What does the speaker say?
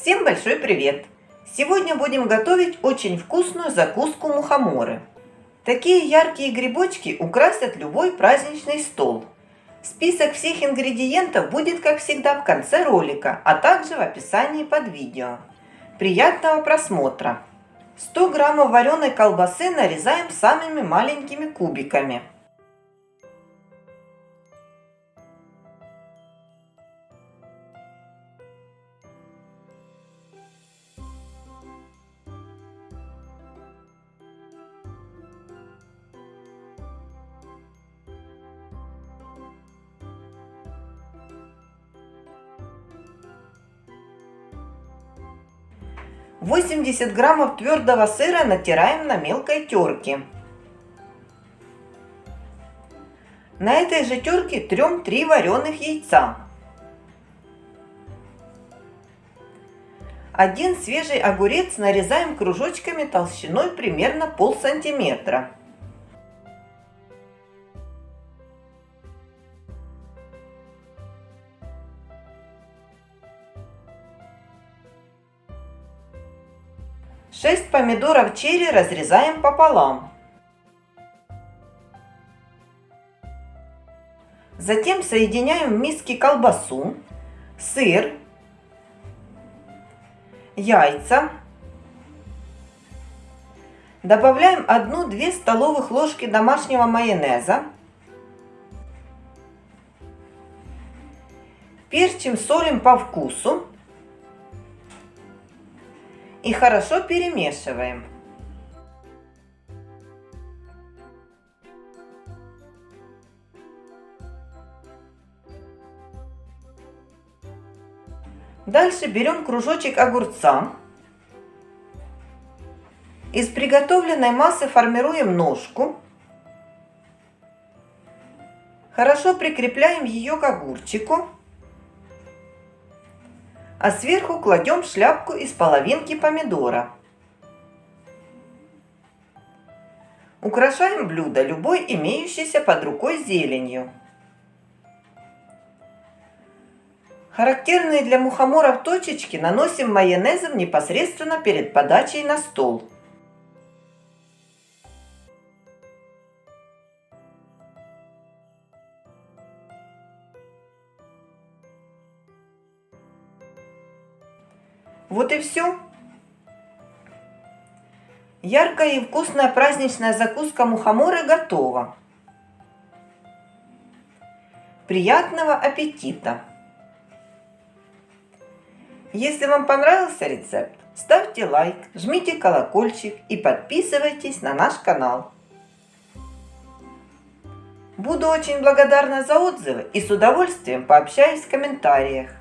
Всем большой привет! Сегодня будем готовить очень вкусную закуску мухоморы. Такие яркие грибочки украсят любой праздничный стол. Список всех ингредиентов будет, как всегда, в конце ролика, а также в описании под видео. Приятного просмотра! 100 граммов вареной колбасы нарезаем самыми маленькими кубиками. 80 граммов твердого сыра натираем на мелкой терке. На этой же терке трем 3 вареных яйца. Один свежий огурец нарезаем кружочками толщиной примерно пол сантиметра. 6 помидоров черри разрезаем пополам. Затем соединяем в миске колбасу, сыр, яйца. Добавляем 1-2 столовых ложки домашнего майонеза. Перчим, солим по вкусу и хорошо перемешиваем. Дальше берем кружочек огурца. Из приготовленной массы формируем ножку. Хорошо прикрепляем ее к огурчику а сверху кладем шляпку из половинки помидора. Украшаем блюдо любой имеющейся под рукой зеленью. Характерные для мухоморов точечки наносим майонезом непосредственно перед подачей на стол. Вот и все. Яркая и вкусная праздничная закуска мухоморы готова. Приятного аппетита! Если вам понравился рецепт, ставьте лайк, жмите колокольчик и подписывайтесь на наш канал. Буду очень благодарна за отзывы и с удовольствием пообщаюсь в комментариях.